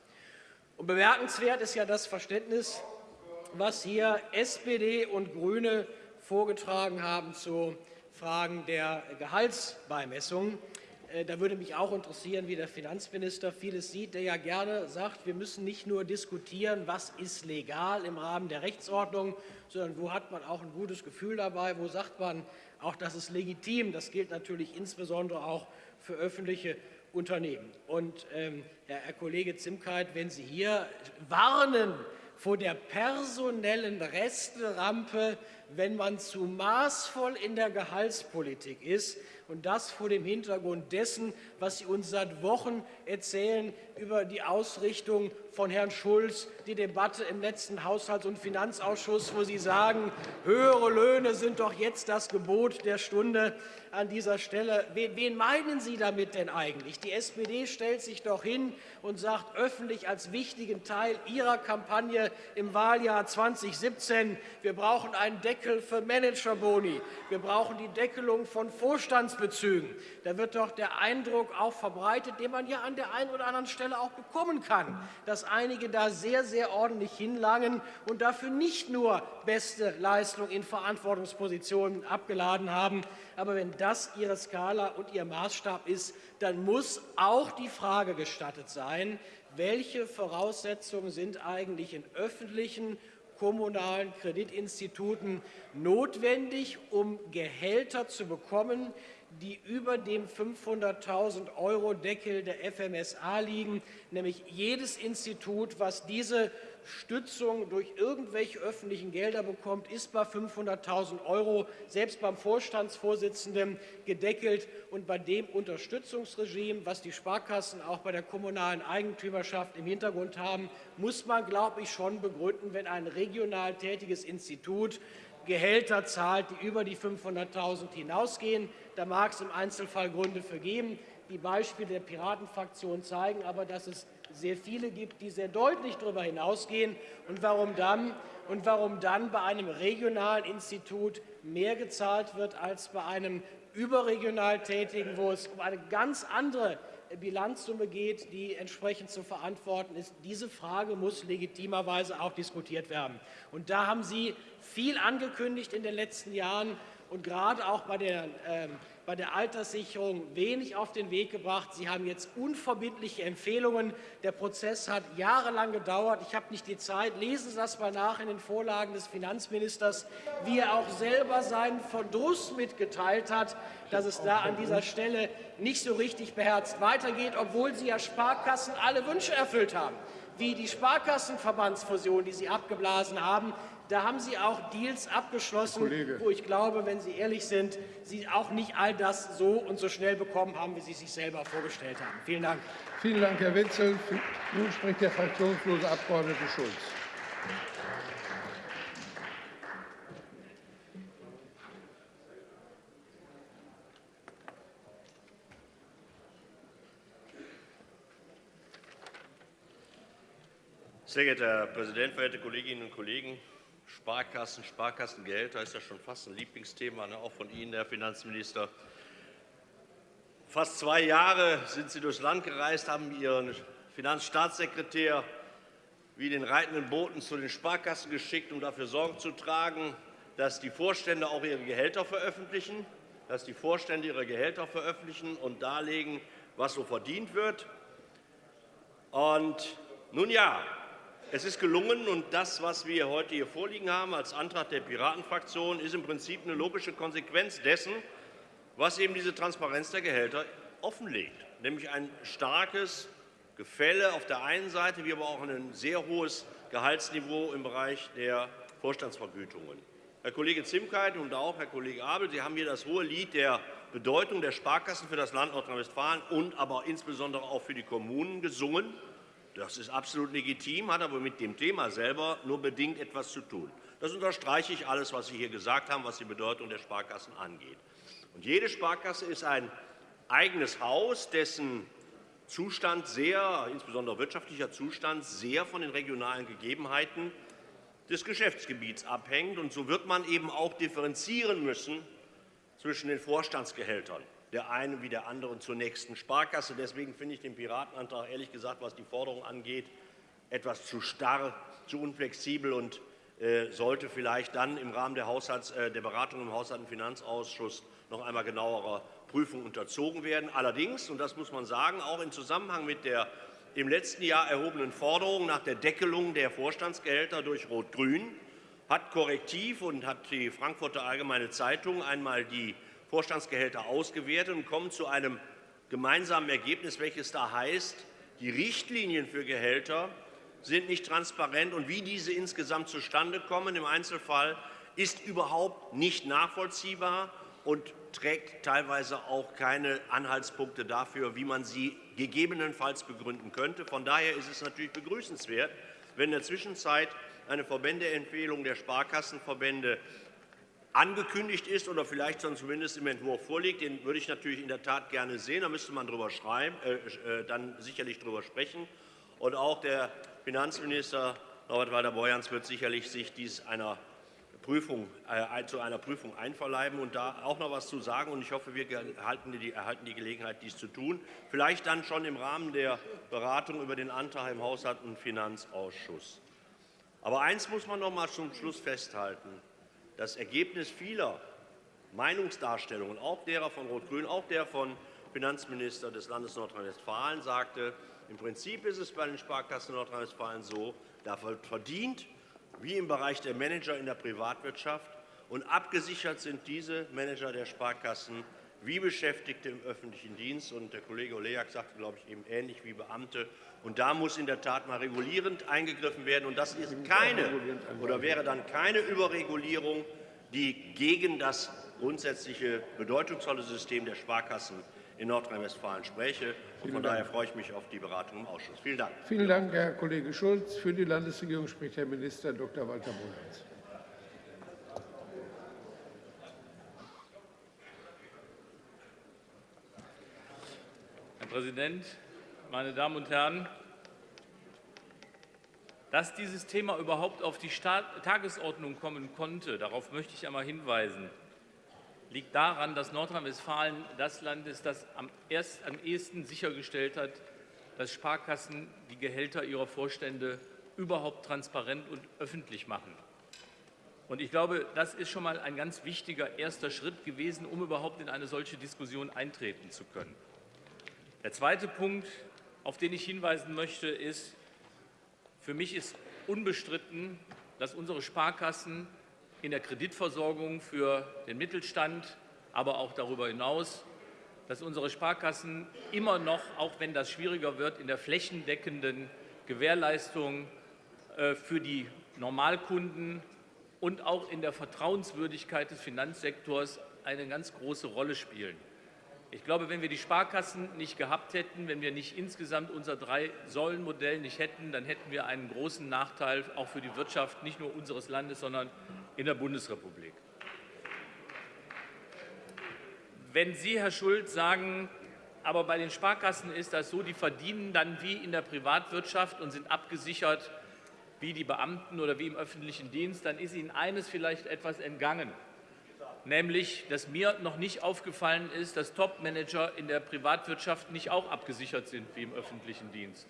Und bemerkenswert ist ja das Verständnis, was hier SPD und GRÜNE vorgetragen haben zu Fragen der Gehaltsbeimessung. Äh, da würde mich auch interessieren, wie der Finanzminister vieles sieht, der ja gerne sagt, wir müssen nicht nur diskutieren, was ist legal im Rahmen der Rechtsordnung, sondern wo hat man auch ein gutes Gefühl dabei, wo sagt man auch, das ist legitim. Das gilt natürlich insbesondere auch für öffentliche Unternehmen. Und ähm, Herr, Kollege Zimkeit, wenn Sie hier warnen vor der personellen Resterampe, wenn man zu maßvoll in der Gehaltspolitik ist, und das vor dem Hintergrund dessen, was Sie uns seit Wochen erzählen über die Ausrichtung von Herrn Schulz, die Debatte im letzten Haushalts- und Finanzausschuss, wo Sie sagen, höhere Löhne sind doch jetzt das Gebot der Stunde an dieser Stelle. Wen meinen Sie damit denn eigentlich? Die SPD stellt sich doch hin und sagt öffentlich als wichtigen Teil ihrer Kampagne im Wahljahr 2017, wir brauchen einen Deckel für Managerboni, wir brauchen die Deckelung von Vorstandsbezügen. Da wird doch der Eindruck auch verbreitet, den man ja an der einen oder anderen Stelle auch bekommen kann, dass einige da sehr, sehr ordentlich hinlangen und dafür nicht nur beste Leistung in Verantwortungspositionen abgeladen haben, aber wenn das Ihre Skala und Ihr Maßstab ist, dann muss auch die Frage gestattet sein, welche Voraussetzungen sind eigentlich in öffentlichen kommunalen Kreditinstituten notwendig, um Gehälter zu bekommen, die über dem 500.000 Euro Deckel der FMSA liegen, nämlich jedes Institut, was diese Stützung durch irgendwelche öffentlichen Gelder bekommt, ist bei 500.000 Euro selbst beim Vorstandsvorsitzenden gedeckelt. Und bei dem Unterstützungsregime, was die Sparkassen auch bei der kommunalen Eigentümerschaft im Hintergrund haben, muss man, glaube ich, schon begründen, wenn ein regional tätiges Institut Gehälter zahlt, die über die 500.000 hinausgehen. Da mag es im Einzelfall Gründe für geben. Die Beispiele der Piratenfraktion zeigen aber, dass es sehr viele gibt, die sehr deutlich darüber hinausgehen. Und warum dann, und warum dann bei einem regionalen Institut mehr gezahlt wird als bei einem überregional tätigen, wo es um eine ganz andere Bilanzsumme geht, die entsprechend zu verantworten ist. Diese Frage muss legitimerweise auch diskutiert werden. Und da haben Sie viel angekündigt in den letzten Jahren und gerade auch bei der ähm, bei der Alterssicherung wenig auf den Weg gebracht. Sie haben jetzt unverbindliche Empfehlungen. Der Prozess hat jahrelang gedauert. Ich habe nicht die Zeit. Lesen Sie das mal nach in den Vorlagen des Finanzministers, wie er auch selber seinen Verdruss mitgeteilt hat, dass es da an dieser Stelle nicht so richtig beherzt weitergeht, obwohl Sie ja Sparkassen alle Wünsche erfüllt haben wie die Sparkassenverbandsfusion, die Sie abgeblasen haben, da haben Sie auch Deals abgeschlossen, Kollege. wo ich glaube, wenn Sie ehrlich sind, Sie auch nicht all das so und so schnell bekommen haben, wie Sie sich selber vorgestellt haben. Vielen Dank. Vielen Dank, Herr Witzel. Nun spricht der fraktionslose Abgeordnete Schulz. Sehr geehrter Herr Präsident, verehrte Kolleginnen und Kollegen! Sparkassen, Sparkassengehälter ist ja schon fast ein Lieblingsthema, ne, auch von Ihnen, Herr Finanzminister. Fast zwei Jahre sind Sie durchs Land gereist, haben Ihren Finanzstaatssekretär wie den reitenden Boten zu den Sparkassen geschickt, um dafür Sorge zu tragen, dass die Vorstände auch ihre Gehälter veröffentlichen, dass die Vorstände ihre Gehälter veröffentlichen und darlegen, was so verdient wird. Und nun ja, es ist gelungen, und das, was wir heute hier vorliegen haben als Antrag der Piratenfraktion, ist im Prinzip eine logische Konsequenz dessen, was eben diese Transparenz der Gehälter offenlegt, nämlich ein starkes Gefälle auf der einen Seite, wie aber auch ein sehr hohes Gehaltsniveau im Bereich der Vorstandsvergütungen. Herr Kollege Zimkeit und auch Herr Kollege Abel, Sie haben hier das hohe Lied der Bedeutung der Sparkassen für das Land Nordrhein-Westfalen und aber insbesondere auch für die Kommunen gesungen. Das ist absolut legitim, hat aber mit dem Thema selber nur bedingt etwas zu tun. Das unterstreiche ich alles, was Sie hier gesagt haben, was die Bedeutung der Sparkassen angeht. Und jede Sparkasse ist ein eigenes Haus, dessen Zustand sehr, insbesondere wirtschaftlicher Zustand, sehr von den regionalen Gegebenheiten des Geschäftsgebiets abhängt. Und so wird man eben auch differenzieren müssen zwischen den Vorstandsgehältern der einen wie der anderen zur nächsten Sparkasse. Deswegen finde ich den Piratenantrag ehrlich gesagt, was die Forderung angeht, etwas zu starr, zu unflexibel und äh, sollte vielleicht dann im Rahmen der, Haushalts-, äh, der Beratung im Haushalt- und Finanzausschuss noch einmal genauerer Prüfung unterzogen werden. Allerdings, und das muss man sagen, auch im Zusammenhang mit der im letzten Jahr erhobenen Forderung nach der Deckelung der Vorstandsgehälter durch Rot-Grün hat Korrektiv und hat die Frankfurter Allgemeine Zeitung einmal die Vorstandsgehälter ausgewertet und kommen zu einem gemeinsamen Ergebnis, welches da heißt, die Richtlinien für Gehälter sind nicht transparent, und wie diese insgesamt zustande kommen im Einzelfall, ist überhaupt nicht nachvollziehbar und trägt teilweise auch keine Anhaltspunkte dafür, wie man sie gegebenenfalls begründen könnte. Von daher ist es natürlich begrüßenswert, wenn in der Zwischenzeit eine Verbändeempfehlung der Sparkassenverbände angekündigt ist oder vielleicht zumindest im Entwurf vorliegt. Den würde ich natürlich in der Tat gerne sehen. Da müsste man drüber schreiben, äh, äh, dann sicherlich darüber sprechen. Und auch der Finanzminister Norbert Walter-Borjans wird sicherlich sich dies einer Prüfung, äh, zu einer Prüfung einverleiben und da auch noch etwas zu sagen. Und ich hoffe, wir erhalten die, erhalten die Gelegenheit, dies zu tun. Vielleicht dann schon im Rahmen der Beratung über den Antrag im Haushalt- und Finanzausschuss. Aber eins muss man noch einmal zum Schluss festhalten. Das Ergebnis vieler Meinungsdarstellungen, auch derer von Rot-Grün, auch der von Finanzminister des Landes Nordrhein-Westfalen, sagte, im Prinzip ist es bei den Sparkassen Nordrhein-Westfalen so, da verdient, wie im Bereich der Manager in der Privatwirtschaft, und abgesichert sind diese Manager der Sparkassen wie Beschäftigte im öffentlichen Dienst. Und der Kollege Olejak sagte, glaube ich, eben ähnlich wie Beamte. Und da muss in der Tat mal regulierend eingegriffen werden. Und das ist keine oder wäre dann keine Überregulierung, die gegen das grundsätzliche bedeutungsvolle System der Sparkassen in Nordrhein-Westfalen spräche. Und von daher freue ich mich auf die Beratung im Ausschuss. Vielen Dank. Vielen Dank, Herr Kollege Schulz. Für die Landesregierung spricht Herr Minister Dr. Walter Bonatz. Präsident, meine Damen und Herren! Dass dieses Thema überhaupt auf die Tagesordnung kommen konnte, darauf möchte ich einmal hinweisen, liegt daran, dass Nordrhein-Westfalen das Land ist, das am, erst, am ehesten sichergestellt hat, dass Sparkassen die Gehälter ihrer Vorstände überhaupt transparent und öffentlich machen. Und ich glaube, das ist schon mal ein ganz wichtiger erster Schritt gewesen, um überhaupt in eine solche Diskussion eintreten zu können. Der zweite Punkt, auf den ich hinweisen möchte, ist, für mich ist unbestritten, dass unsere Sparkassen in der Kreditversorgung für den Mittelstand, aber auch darüber hinaus, dass unsere Sparkassen immer noch, auch wenn das schwieriger wird, in der flächendeckenden Gewährleistung äh, für die Normalkunden und auch in der Vertrauenswürdigkeit des Finanzsektors eine ganz große Rolle spielen. Ich glaube, wenn wir die Sparkassen nicht gehabt hätten, wenn wir nicht insgesamt unser Drei-Säulen-Modell nicht hätten, dann hätten wir einen großen Nachteil auch für die Wirtschaft nicht nur unseres Landes, sondern in der Bundesrepublik. Wenn Sie, Herr Schulz, sagen, aber bei den Sparkassen ist das so, die verdienen dann wie in der Privatwirtschaft und sind abgesichert wie die Beamten oder wie im öffentlichen Dienst, dann ist Ihnen eines vielleicht etwas entgangen, nämlich, dass mir noch nicht aufgefallen ist, dass Topmanager in der Privatwirtschaft nicht auch abgesichert sind wie im öffentlichen Dienst.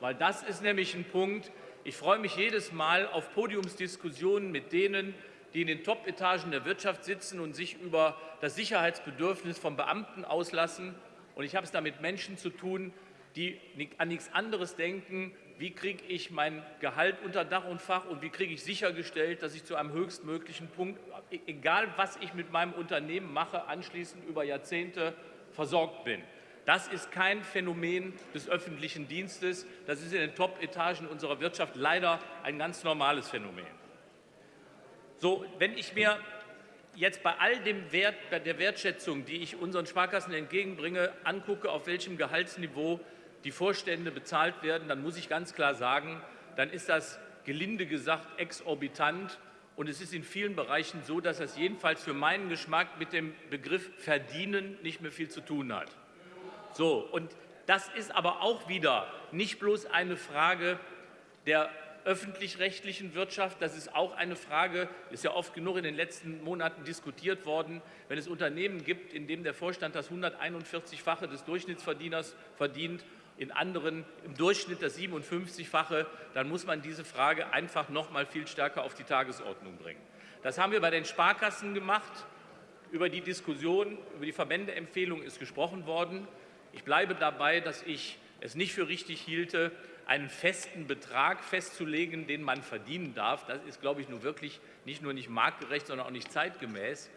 Weil das ist nämlich ein Punkt, ich freue mich jedes Mal auf Podiumsdiskussionen mit denen, die in den Top-Etagen der Wirtschaft sitzen und sich über das Sicherheitsbedürfnis von Beamten auslassen. Und ich habe es da mit Menschen zu tun, die an nichts anderes denken, wie kriege ich mein Gehalt unter Dach und Fach und wie kriege ich sichergestellt, dass ich zu einem höchstmöglichen Punkt, egal was ich mit meinem Unternehmen mache, anschließend über Jahrzehnte versorgt bin. Das ist kein Phänomen des öffentlichen Dienstes. Das ist in den Top-Etagen unserer Wirtschaft leider ein ganz normales Phänomen. So, wenn ich mir jetzt bei all dem Wert, bei der Wertschätzung, die ich unseren Sparkassen entgegenbringe, angucke, auf welchem Gehaltsniveau die Vorstände bezahlt werden, dann muss ich ganz klar sagen, dann ist das gelinde gesagt exorbitant. Und es ist in vielen Bereichen so, dass das jedenfalls für meinen Geschmack mit dem Begriff verdienen nicht mehr viel zu tun hat. So, und das ist aber auch wieder nicht bloß eine Frage der öffentlich-rechtlichen Wirtschaft, das ist auch eine Frage, ist ja oft genug in den letzten Monaten diskutiert worden, wenn es Unternehmen gibt, in denen der Vorstand das 141-fache des Durchschnittsverdieners verdient, in anderen im Durchschnitt das 57-fache, dann muss man diese Frage einfach noch mal viel stärker auf die Tagesordnung bringen. Das haben wir bei den Sparkassen gemacht. Über die Diskussion, über die Verbändeempfehlung ist gesprochen worden. Ich bleibe dabei, dass ich es nicht für richtig hielte, einen festen Betrag festzulegen, den man verdienen darf. Das ist, glaube ich, nur wirklich nicht nur nicht marktgerecht, sondern auch nicht zeitgemäß.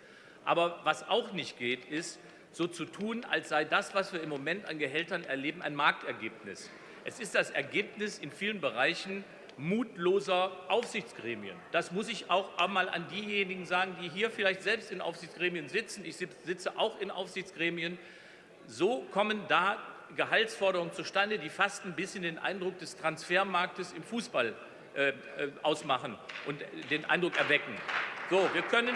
Aber was auch nicht geht, ist, so zu tun, als sei das, was wir im Moment an Gehältern erleben, ein Marktergebnis. Es ist das Ergebnis in vielen Bereichen mutloser Aufsichtsgremien. Das muss ich auch einmal an diejenigen sagen, die hier vielleicht selbst in Aufsichtsgremien sitzen. Ich sitze auch in Aufsichtsgremien. So kommen da Gehaltsforderungen zustande, die fast ein bisschen den Eindruck des Transfermarktes im Fußball äh, äh, ausmachen und den Eindruck erwecken. So, wir können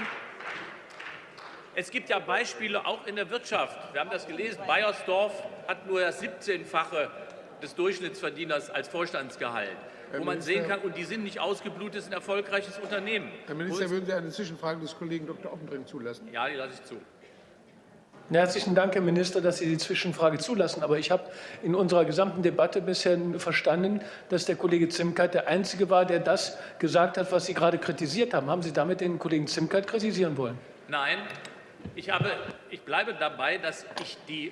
es gibt ja Beispiele auch in der Wirtschaft. Wir haben das gelesen. Bayersdorf hat nur das 17-fache des Durchschnittsverdieners als Vorstandsgehalt. Herr wo man Minister, sehen kann, und die sind nicht ausgeblutet, ist ein erfolgreiches Unternehmen. Herr Minister, würden Sie eine Zwischenfrage des Kollegen Dr. Oppenbrink zulassen? Ja, die lasse ich zu. Herzlichen Dank, Herr Minister, dass Sie die Zwischenfrage zulassen. Aber ich habe in unserer gesamten Debatte bisher verstanden, dass der Kollege Zimkeit der Einzige war, der das gesagt hat, was Sie gerade kritisiert haben. Haben Sie damit den Kollegen Zimkeit kritisieren wollen? Nein, ich, habe, ich bleibe dabei, dass ich die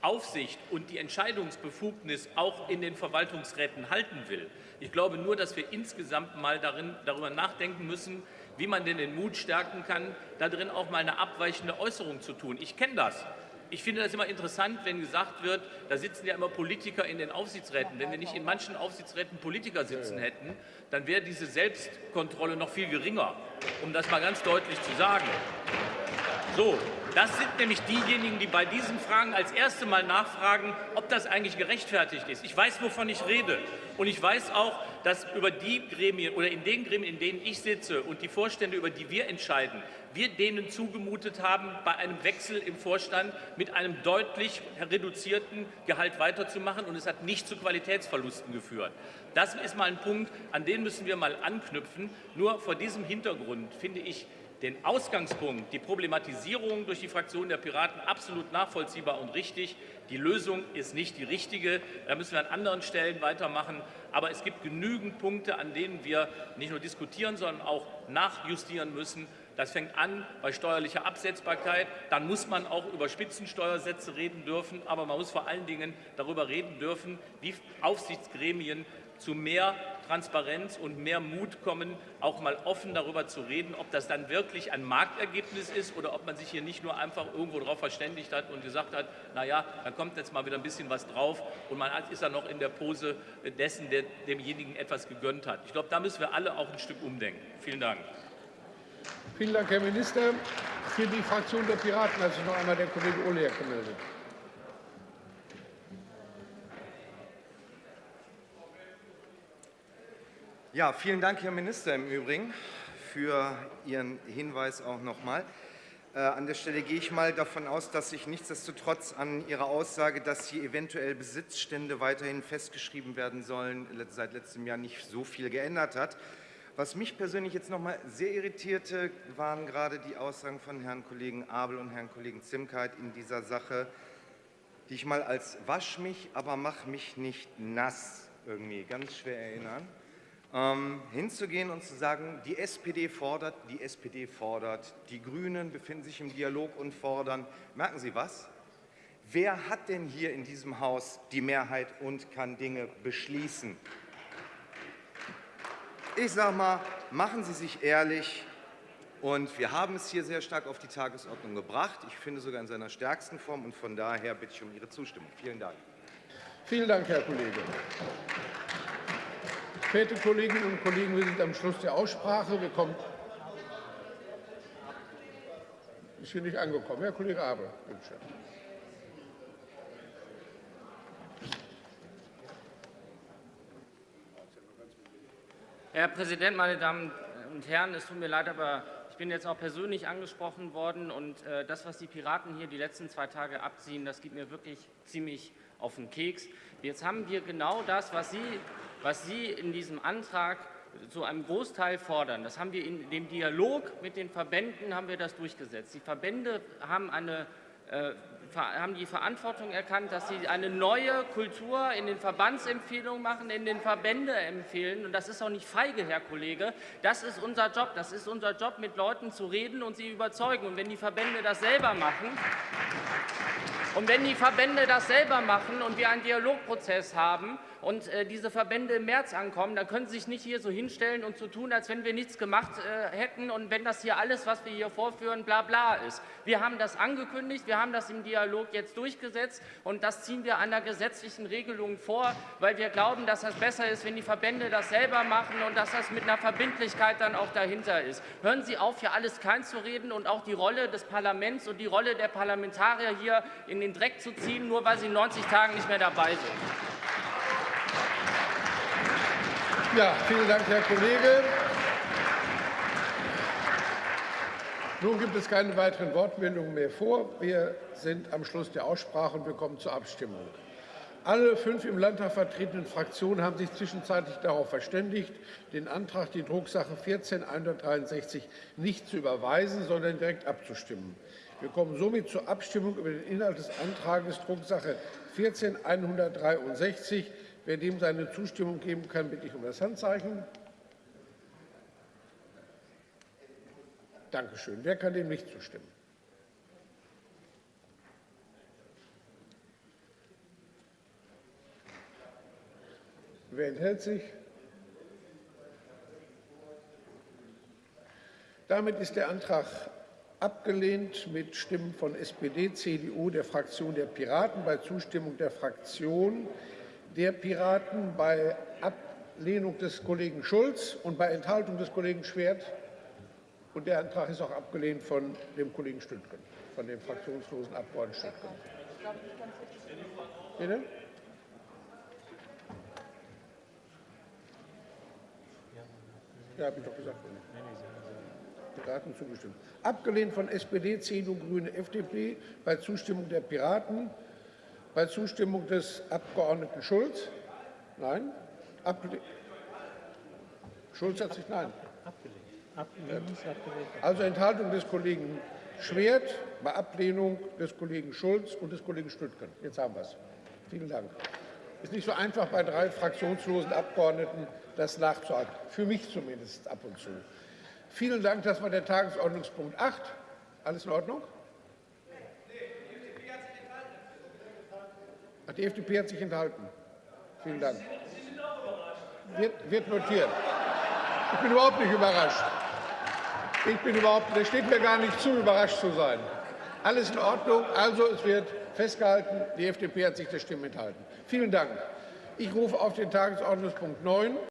Aufsicht und die Entscheidungsbefugnis auch in den Verwaltungsräten halten will. Ich glaube nur, dass wir insgesamt mal darin, darüber nachdenken müssen, wie man denn den Mut stärken kann, da drin auch mal eine abweichende Äußerung zu tun. Ich kenne das. Ich finde das immer interessant, wenn gesagt wird, da sitzen ja immer Politiker in den Aufsichtsräten. Wenn wir nicht in manchen Aufsichtsräten Politiker sitzen hätten, dann wäre diese Selbstkontrolle noch viel geringer, um das mal ganz deutlich zu sagen. So, das sind nämlich diejenigen, die bei diesen Fragen als erste Mal nachfragen, ob das eigentlich gerechtfertigt ist. Ich weiß, wovon ich rede. Und ich weiß auch, dass über die Gremien oder in den Gremien, in denen ich sitze und die Vorstände, über die wir entscheiden, wir denen zugemutet haben, bei einem Wechsel im Vorstand mit einem deutlich reduzierten Gehalt weiterzumachen. Und es hat nicht zu Qualitätsverlusten geführt. Das ist mal ein Punkt, an den müssen wir mal anknüpfen. Nur vor diesem Hintergrund finde ich den Ausgangspunkt, die Problematisierung durch die Fraktion der Piraten absolut nachvollziehbar und richtig. Die Lösung ist nicht die richtige. Da müssen wir an anderen Stellen weitermachen. Aber es gibt genügend Punkte, an denen wir nicht nur diskutieren, sondern auch nachjustieren müssen. Das fängt an bei steuerlicher Absetzbarkeit. Dann muss man auch über Spitzensteuersätze reden dürfen. Aber man muss vor allen Dingen darüber reden dürfen, wie Aufsichtsgremien zu mehr Transparenz und mehr Mut kommen, auch mal offen darüber zu reden, ob das dann wirklich ein Marktergebnis ist oder ob man sich hier nicht nur einfach irgendwo darauf verständigt hat und gesagt hat, na ja, da kommt jetzt mal wieder ein bisschen was drauf und man ist dann noch in der Pose dessen, der demjenigen etwas gegönnt hat. Ich glaube, da müssen wir alle auch ein Stück umdenken. Vielen Dank. Vielen Dank, Herr Minister. Für die Fraktion der Piraten hat sich noch einmal der Kollege Oleak gemeldet. Ja, vielen Dank, Herr Minister, im Übrigen für Ihren Hinweis auch noch mal. Äh, an der Stelle gehe ich mal davon aus, dass sich nichtsdestotrotz an Ihrer Aussage, dass hier eventuell Besitzstände weiterhin festgeschrieben werden sollen, seit letztem Jahr nicht so viel geändert hat. Was mich persönlich jetzt noch mal sehr irritierte, waren gerade die Aussagen von Herrn Kollegen Abel und Herrn Kollegen Zimkeit in dieser Sache, die ich mal als wasch mich, aber mach mich nicht nass irgendwie ganz schwer erinnern. Ähm, hinzugehen und zu sagen, die SPD fordert, die SPD fordert, die Grünen befinden sich im Dialog und fordern. Merken Sie was? Wer hat denn hier in diesem Haus die Mehrheit und kann Dinge beschließen? Ich sage mal, machen Sie sich ehrlich. Und wir haben es hier sehr stark auf die Tagesordnung gebracht. Ich finde sogar in seiner stärksten Form. Und von daher bitte ich um Ihre Zustimmung. Vielen Dank. Vielen Dank, Herr Kollege. Verehrte Kolleginnen und Kollegen, wir sind am Schluss der Aussprache. Wir kommen. Ist hier nicht angekommen. Herr Kollege Abel, bitte schön. Herr Präsident, meine Damen und Herren! Es tut mir leid, aber ich bin jetzt auch persönlich angesprochen worden. Und äh, das, was die Piraten hier die letzten zwei Tage abziehen, das geht mir wirklich ziemlich auf den Keks. Jetzt haben wir genau das, was Sie, was Sie in diesem Antrag zu einem Großteil fordern. Das haben wir in dem Dialog mit den Verbänden haben wir das durchgesetzt. Die Verbände haben eine äh, haben die Verantwortung erkannt, dass sie eine neue Kultur in den Verbandsempfehlungen machen, in den Verbände empfehlen. Und das ist auch nicht feige, Herr Kollege. Das ist unser Job. Das ist unser Job, mit Leuten zu reden und sie überzeugen. Und wenn die Verbände das selber machen, und wenn die Verbände das selber machen und wir einen Dialogprozess haben, und äh, diese Verbände im März ankommen, dann können Sie sich nicht hier so hinstellen und so tun, als wenn wir nichts gemacht äh, hätten und wenn das hier alles, was wir hier vorführen, bla bla ist. Wir haben das angekündigt, wir haben das im Dialog jetzt durchgesetzt und das ziehen wir einer gesetzlichen Regelung vor, weil wir glauben, dass das besser ist, wenn die Verbände das selber machen und dass das mit einer Verbindlichkeit dann auch dahinter ist. Hören Sie auf, hier alles klein zu reden und auch die Rolle des Parlaments und die Rolle der Parlamentarier hier in den Dreck zu ziehen, nur weil sie in 90 Tagen nicht mehr dabei sind. Ja, vielen Dank, Herr Kollege. Nun gibt es keine weiteren Wortmeldungen mehr vor. Wir sind am Schluss der Aussprache und wir kommen zur Abstimmung. Alle fünf im Landtag vertretenen Fraktionen haben sich zwischenzeitlich darauf verständigt, den Antrag, die Drucksache 14 nicht zu überweisen, sondern direkt abzustimmen. Wir kommen somit zur Abstimmung über den Inhalt des Antrags Drucksache 14 Wer dem seine Zustimmung geben kann, bitte ich um das Handzeichen. Danke schön. Wer kann dem nicht zustimmen? Wer enthält sich? Damit ist der Antrag abgelehnt mit Stimmen von SPD, CDU, der Fraktion der Piraten, bei Zustimmung der Fraktion der Piraten, bei Ablehnung des Kollegen Schulz und bei Enthaltung des Kollegen Schwert. Und der Antrag ist auch abgelehnt von dem Kollegen Stüttgen, von dem fraktionslosen Abgeordneten Stüttgen. Bitte? Ja, habe ich doch gesagt. Piraten zugestimmt. Abgelehnt von SPD, CDU, Grüne, FDP, bei Zustimmung der Piraten, bei Zustimmung des Abgeordneten Schulz. Nein. Abgelehnt. Schulz hat sich nein. Also Enthaltung des Kollegen Schwert bei Ablehnung des Kollegen Schulz und des Kollegen Stüttgen. Jetzt haben wir es. Vielen Dank. Es ist nicht so einfach, bei drei fraktionslosen Abgeordneten das nachzuhalten. Für mich zumindest ab und zu. Vielen Dank. Das war der Tagesordnungspunkt 8. Alles in Ordnung? Die FDP hat sich enthalten. Vielen Dank. Wird, wird notiert. Ich bin überhaupt nicht überrascht. Ich bin überhaupt, das steht mir gar nicht zu, überrascht zu sein. Alles in Ordnung. Also, es wird festgehalten, die FDP hat sich der Stimme enthalten. Vielen Dank. Ich rufe auf den Tagesordnungspunkt 9.